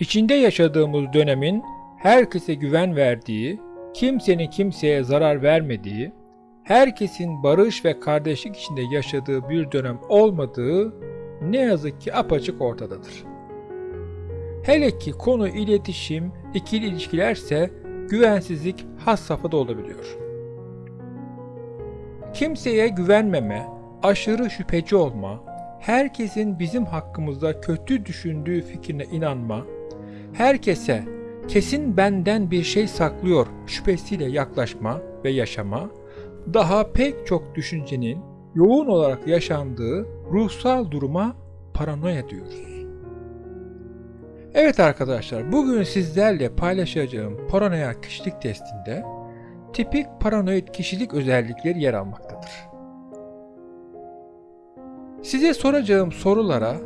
İçinde yaşadığımız dönemin herkese güven verdiği, kimsenin kimseye zarar vermediği, herkesin barış ve kardeşlik içinde yaşadığı bir dönem olmadığı ne yazık ki apaçık ortadadır. Hele ki konu iletişim, ikili ilişkilerse güvensizlik has safhada olabiliyor. Kimseye güvenmeme, aşırı şüpheci olma, herkesin bizim hakkımızda kötü düşündüğü fikrine inanma, herkese kesin benden bir şey saklıyor şüphesiyle yaklaşma ve yaşama, daha pek çok düşüncenin yoğun olarak yaşandığı ruhsal duruma paranoya diyoruz. Evet arkadaşlar, bugün sizlerle paylaşacağım paranoya kişilik testinde tipik paranoid kişilik özellikleri yer almaktadır. Size soracağım sorulara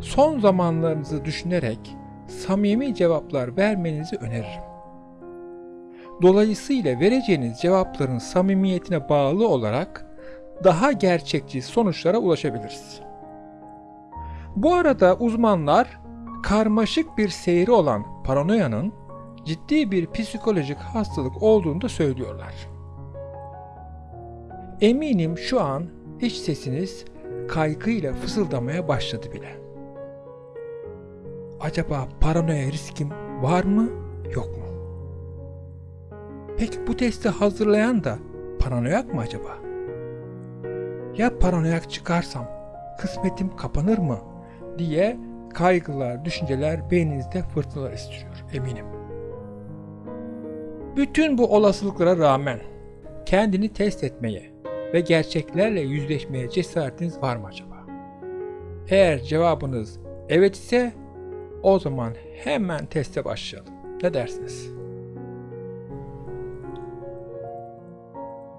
son zamanlarınızı düşünerek samimi cevaplar vermenizi öneririm. Dolayısıyla vereceğiniz cevapların samimiyetine bağlı olarak daha gerçekçi sonuçlara ulaşabiliriz. Bu arada uzmanlar karmaşık bir seyri olan paranoyanın ciddi bir psikolojik hastalık olduğunu da söylüyorlar. Eminim şu an iç sesiniz kaygıyla fısıldamaya başladı bile. Acaba paranoya riskim var mı, yok mu? Peki bu testi hazırlayan da paranoyak mı acaba? Ya paranoyak çıkarsam kısmetim kapanır mı diye kaygılar, düşünceler beyninizde fırtınalar istiyor eminim. Bütün bu olasılıklara rağmen kendini test etmeye ve gerçeklerle yüzleşmeye cesaretiniz var mı acaba? Eğer cevabınız evet ise o zaman hemen teste başlayalım. Ne dersiniz?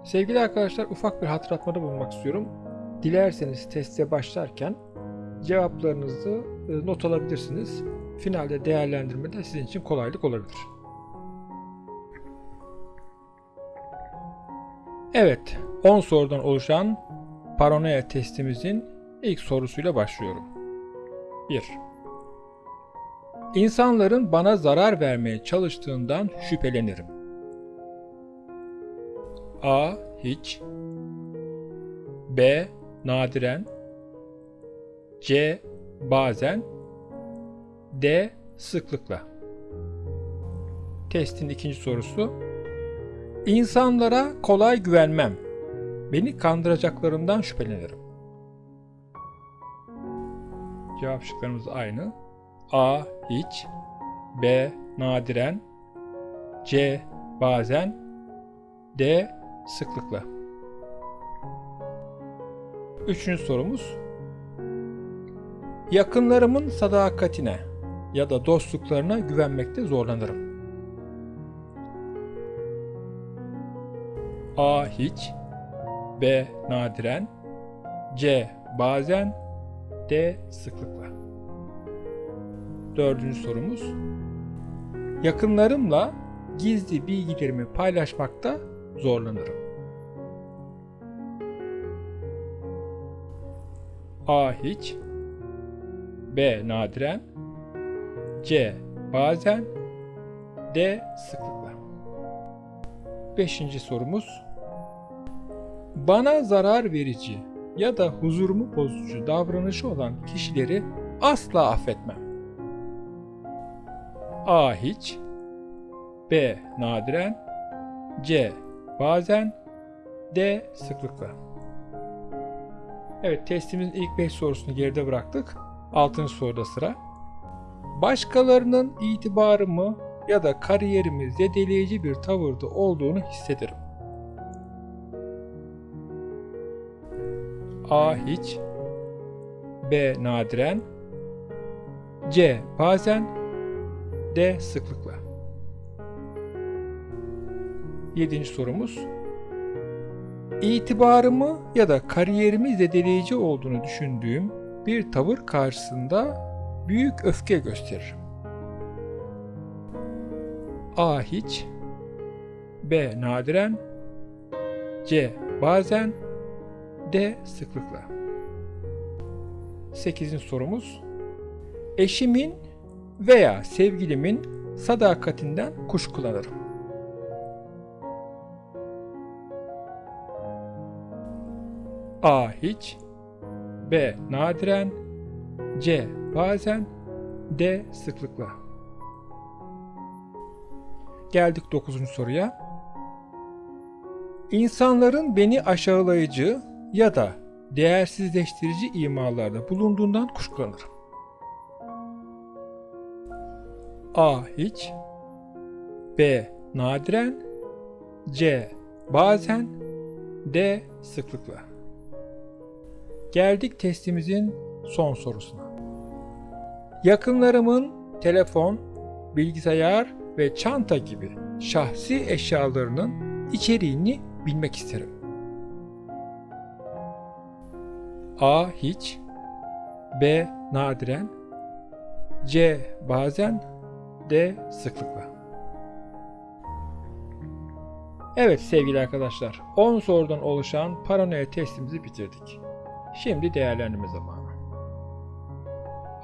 Sevgili arkadaşlar ufak bir hatırlatmada bulunmak istiyorum. Dilerseniz teste başlarken cevaplarınızı e, not alabilirsiniz. Finalde değerlendirmede sizin için kolaylık olabilir. Evet, 10 sorudan oluşan paranoya testimizin ilk sorusuyla başlıyorum. 1. İnsanların bana zarar vermeye çalıştığından şüphelenirim. A. Hiç B. Nadiren C. Bazen D. Sıklıkla Testin ikinci sorusu İnsanlara kolay güvenmem. Beni kandıracaklarından şüphelenirim. Cevap şıklarımız aynı. A. Hiç B. Nadiren C. Bazen D. Sıklıkla Üçüncü sorumuz Yakınlarımın sadakatine ya da dostluklarına güvenmekte zorlanırım. A. Hiç B. Nadiren C. Bazen D. Sıklıkla Dördüncü sorumuz Yakınlarımla gizli bilgilerimi paylaşmakta zorlanırım. A. Hiç B. Nadiren C. Bazen D. Sıklıkla Beşinci sorumuz Bana zarar verici ya da huzurumu bozucu davranışı olan kişileri asla affetmem. A. Hiç B. Nadiren C. Bazen D. Sıklıkla Evet testimizin ilk 5 sorusunu geride bıraktık. 6. soruda sıra. Başkalarının itibarımı ya da kariyerimi zedeleyici bir tavırda olduğunu hissederim. A. Hiç B. Nadiren C. Bazen D. Sıklıkla 7. sorumuz İtibarımı ya da kariyerimi zedeleyici olduğunu düşündüğüm bir tavır karşısında büyük öfke gösteririm. A. Hiç B. Nadiren C. Bazen D. Sıklıkla 8. sorumuz eşimin veya sevgilimin sadakatinden kuşkulanırım. A. Hiç B. Nadiren C. Bazen D. Sıklıkla Geldik 9. soruya. İnsanların beni aşağılayıcı ya da değersizleştirici imalarda bulunduğundan kuşkulanırım. A. Hiç B. Nadiren C. Bazen D. Sıklıkla Geldik testimizin son sorusuna. Yakınlarımın telefon, bilgisayar ve çanta gibi şahsi eşyalarının içeriğini bilmek isterim. A. Hiç B. Nadiren C. Bazen D. Sıklıkla Evet sevgili arkadaşlar 10 sorudan oluşan paranoya testimizi bitirdik. Şimdi değerlendirme zamanı.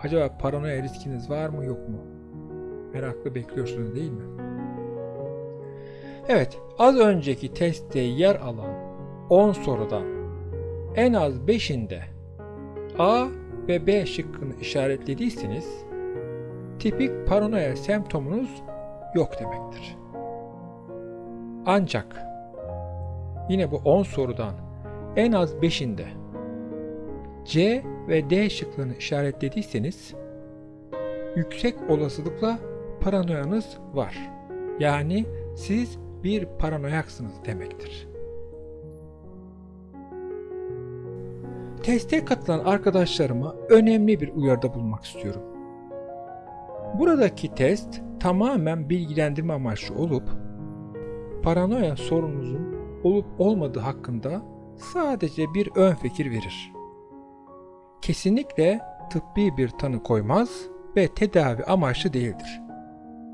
Acaba paranoya riskiniz var mı yok mu? Meraklı bekliyorsunuz değil mi? Evet, az önceki testte yer alan 10 sorudan en az 5'inde A ve B şıkkını işaretlediyseniz tipik paranoya semptomunuz yok demektir. Ancak yine bu 10 sorudan en az 5'inde C ve D şıklarını işaretlediyseniz yüksek olasılıkla paranoyanız var. Yani siz bir paranoyaksınız demektir. Teste katılan arkadaşlarıma önemli bir uyarıda bulunmak istiyorum. Buradaki test tamamen bilgilendirme amaçlı olup paranoya sorununuzun olup olmadığı hakkında sadece bir ön fikir verir. Kesinlikle tıbbi bir tanı koymaz ve tedavi amaçlı değildir.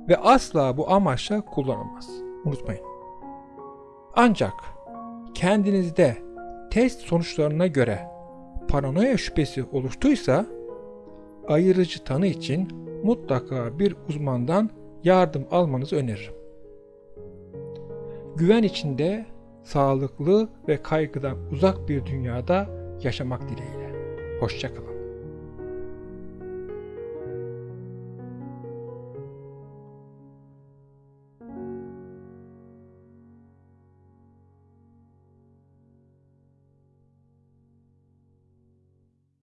Ve asla bu amaçla kullanılmaz. Unutmayın. Ancak kendinizde test sonuçlarına göre paranoya şüphesi oluştuysa ayırıcı tanı için mutlaka bir uzmandan yardım almanızı öneririm. Güven içinde sağlıklı ve kaygıdan uzak bir dünyada yaşamak dileğiyle. Hoşçakalın.